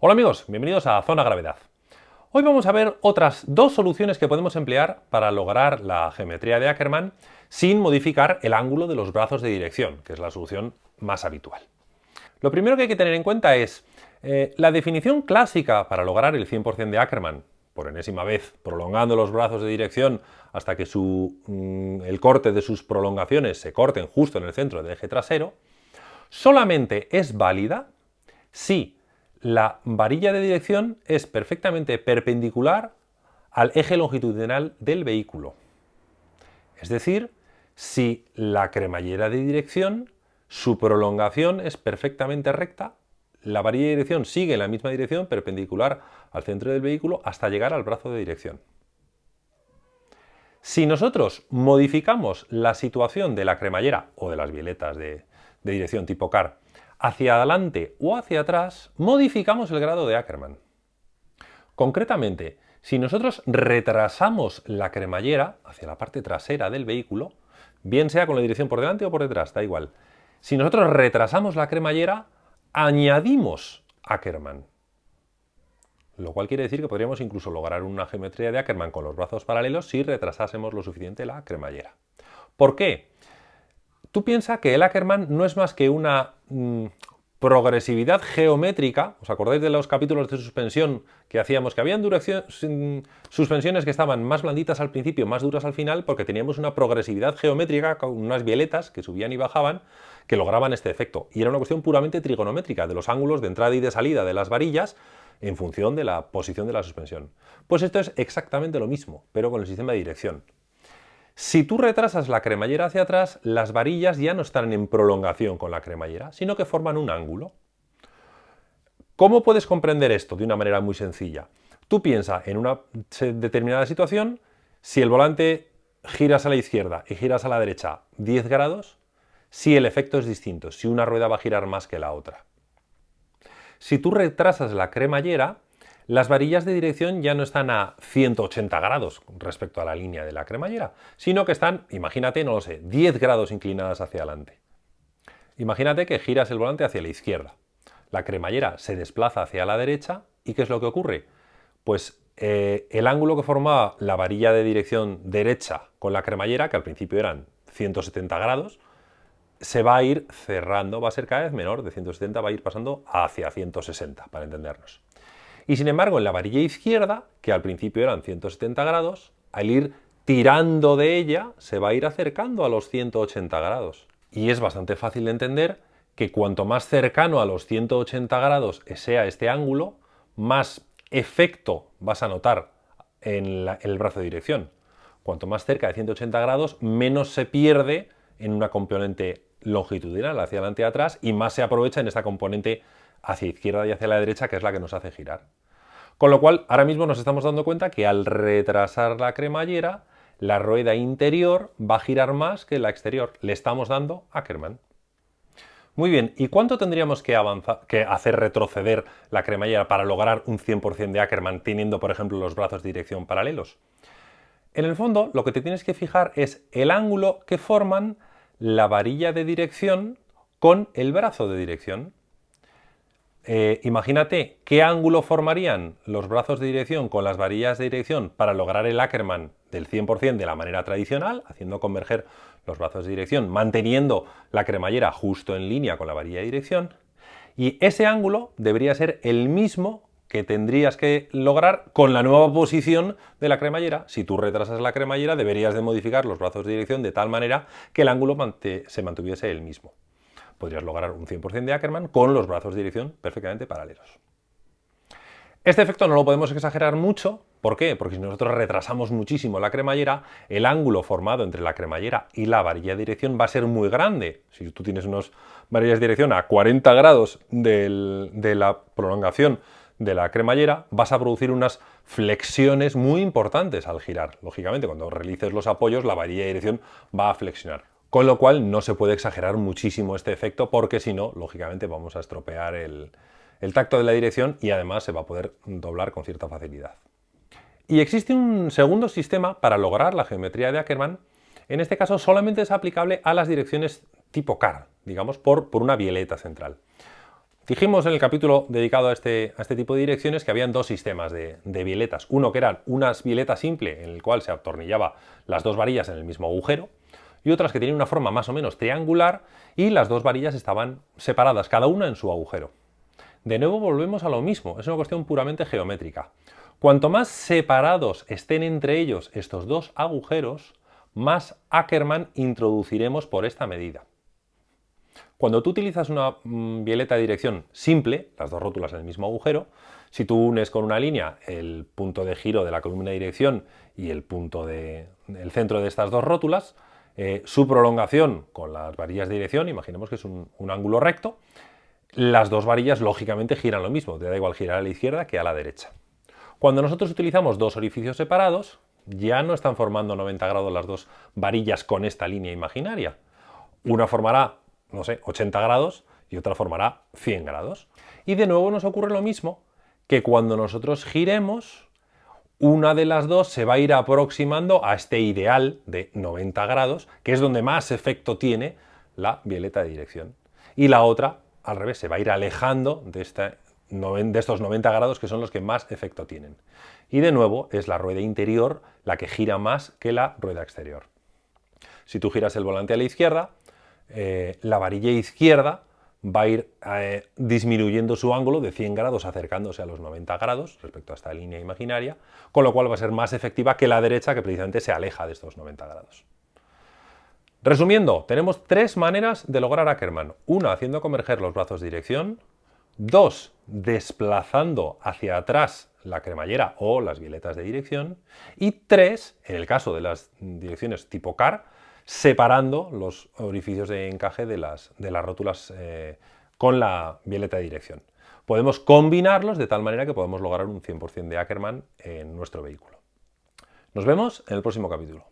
Hola amigos, bienvenidos a Zona Gravedad. Hoy vamos a ver otras dos soluciones que podemos emplear para lograr la geometría de Ackermann sin modificar el ángulo de los brazos de dirección, que es la solución más habitual. Lo primero que hay que tener en cuenta es eh, la definición clásica para lograr el 100% de Ackermann, por enésima vez, prolongando los brazos de dirección hasta que mm, el corte de sus prolongaciones se corten justo en el centro del eje trasero, solamente es válida si la varilla de dirección es perfectamente perpendicular al eje longitudinal del vehículo. Es decir, si la cremallera de dirección, su prolongación es perfectamente recta, la varilla de dirección sigue en la misma dirección perpendicular al centro del vehículo hasta llegar al brazo de dirección. Si nosotros modificamos la situación de la cremallera o de las violetas de, de dirección tipo CAR hacia adelante o hacia atrás, modificamos el grado de Ackermann. Concretamente, si nosotros retrasamos la cremallera hacia la parte trasera del vehículo, bien sea con la dirección por delante o por detrás, da igual. Si nosotros retrasamos la cremallera, añadimos Ackermann. Lo cual quiere decir que podríamos incluso lograr una geometría de Ackermann con los brazos paralelos si retrasásemos lo suficiente la cremallera. ¿Por qué? Tú piensas que el Ackermann no es más que una mm, progresividad geométrica, ¿os acordáis de los capítulos de suspensión que hacíamos? Que habían suspensiones que estaban más blanditas al principio, más duras al final, porque teníamos una progresividad geométrica con unas violetas que subían y bajaban, que lograban este efecto. Y era una cuestión puramente trigonométrica, de los ángulos de entrada y de salida de las varillas en función de la posición de la suspensión. Pues esto es exactamente lo mismo, pero con el sistema de dirección. Si tú retrasas la cremallera hacia atrás, las varillas ya no están en prolongación con la cremallera, sino que forman un ángulo. ¿Cómo puedes comprender esto de una manera muy sencilla? Tú piensas en una determinada situación, si el volante giras a la izquierda y giras a la derecha 10 grados, si el efecto es distinto, si una rueda va a girar más que la otra. Si tú retrasas la cremallera, las varillas de dirección ya no están a 180 grados respecto a la línea de la cremallera, sino que están, imagínate, no lo sé, 10 grados inclinadas hacia adelante. Imagínate que giras el volante hacia la izquierda. La cremallera se desplaza hacia la derecha y ¿qué es lo que ocurre? Pues eh, el ángulo que formaba la varilla de dirección derecha con la cremallera, que al principio eran 170 grados, se va a ir cerrando, va a ser cada vez menor, de 170 va a ir pasando hacia 160, para entendernos. Y sin embargo, en la varilla izquierda, que al principio eran 170 grados, al ir tirando de ella, se va a ir acercando a los 180 grados. Y es bastante fácil de entender que cuanto más cercano a los 180 grados sea este ángulo, más efecto vas a notar en, el brazo de dirección. Cuanto más cerca de 180 grados, menos se pierde en una componente longitudinal hacia adelante y atrás y más se aprovecha en esta componente hacia izquierda y hacia la derecha, que es la que nos hace girar. Con lo cual, ahora mismo nos estamos dando cuenta que al retrasar la cremallera, la rueda interior va a girar más que la exterior. Le estamos dando Ackermann. Muy bien, ¿y cuánto tendríamos que, que hacer retroceder la cremallera para lograr un 100% de Ackermann teniendo, por ejemplo, los brazos de dirección paralelos? En el fondo, lo que te tienes que fijar es el ángulo que forman la varilla de dirección con el brazo de dirección. Eh, imagínate qué ángulo formarían los brazos de dirección con las varillas de dirección para lograr el Ackermann del 100% de la manera tradicional, haciendo converger los brazos de dirección, manteniendo la cremallera justo en línea con la varilla de dirección. Y ese ángulo debería ser el mismo que tendrías que lograr con la nueva posición de la cremallera. Si tú retrasas la cremallera, deberías de modificar los brazos de dirección de tal manera que el ángulo se mantuviese el mismo podrías lograr un 100% de Ackermann con los brazos de dirección perfectamente paralelos. Este efecto no lo podemos exagerar mucho, ¿por qué? Porque si nosotros retrasamos muchísimo la cremallera, el ángulo formado entre la cremallera y la varilla de dirección va a ser muy grande. Si tú tienes unas varillas de dirección a 40 grados de la prolongación de la cremallera, vas a producir unas flexiones muy importantes al girar. Lógicamente, cuando realices los apoyos, la varilla de dirección va a flexionar. Con lo cual no se puede exagerar muchísimo este efecto porque si no, lógicamente vamos a estropear el, tacto de la dirección y además se va a poder doblar con cierta facilidad. Y existe un segundo sistema para lograr la geometría de Ackermann. En este caso solamente es aplicable a las direcciones tipo car, digamos, por, por una violeta central. Dijimos en el capítulo dedicado a este, a este tipo de direcciones que habían dos sistemas de, de violetas. Uno que eran unas violetas simple en el cual se atornillaba las dos varillas en el mismo agujero y otras que tenían una forma más o menos triangular y las dos varillas estaban separadas, cada una en su agujero. De nuevo volvemos a lo mismo, es una cuestión puramente geométrica. Cuanto más separados estén entre ellos estos dos agujeros, más Ackermann introduciremos por esta medida. Cuando tú utilizas una mm, violeta de dirección simple, las dos rótulas en el mismo agujero, si tú unes con una línea el punto de giro de la columna de dirección y el punto de, el centro de estas dos rótulas, eh, su prolongación con las varillas de dirección, imaginemos que es un, un, ángulo recto, las dos varillas lógicamente giran lo mismo, te da igual girar a la izquierda que a la derecha. Cuando nosotros utilizamos dos orificios separados, ya no están formando 90 grados las dos varillas con esta línea imaginaria. Una formará, no sé, 80 grados y otra formará 100 grados. Y de nuevo nos ocurre lo mismo que cuando nosotros giremos, una de las dos se va a ir aproximando a este ideal de 90 grados, que es donde más efecto tiene la violeta de dirección. Y la otra, al revés, se va a ir alejando de estos 90 grados que son los que más efecto tienen. Y de nuevo es la rueda interior la que gira más que la rueda exterior. Si tú giras el volante a la izquierda, eh, la varilla izquierda va a ir eh, disminuyendo su ángulo de 100 grados acercándose a los 90 grados respecto a esta línea imaginaria, con lo cual va a ser más efectiva que la derecha que precisamente se aleja de estos 90 grados. Resumiendo, tenemos tres maneras de lograr Ackermann. Una, haciendo converger los brazos de dirección, Dos, desplazando hacia atrás la cremallera o las violetas de dirección. Y tres, en el caso de las direcciones tipo CAR, separando los orificios de encaje de las, de las rótulas eh, con la violeta de dirección. Podemos combinarlos de tal manera que podemos lograr un 100% de Ackermann en nuestro vehículo. Nos vemos en el próximo capítulo.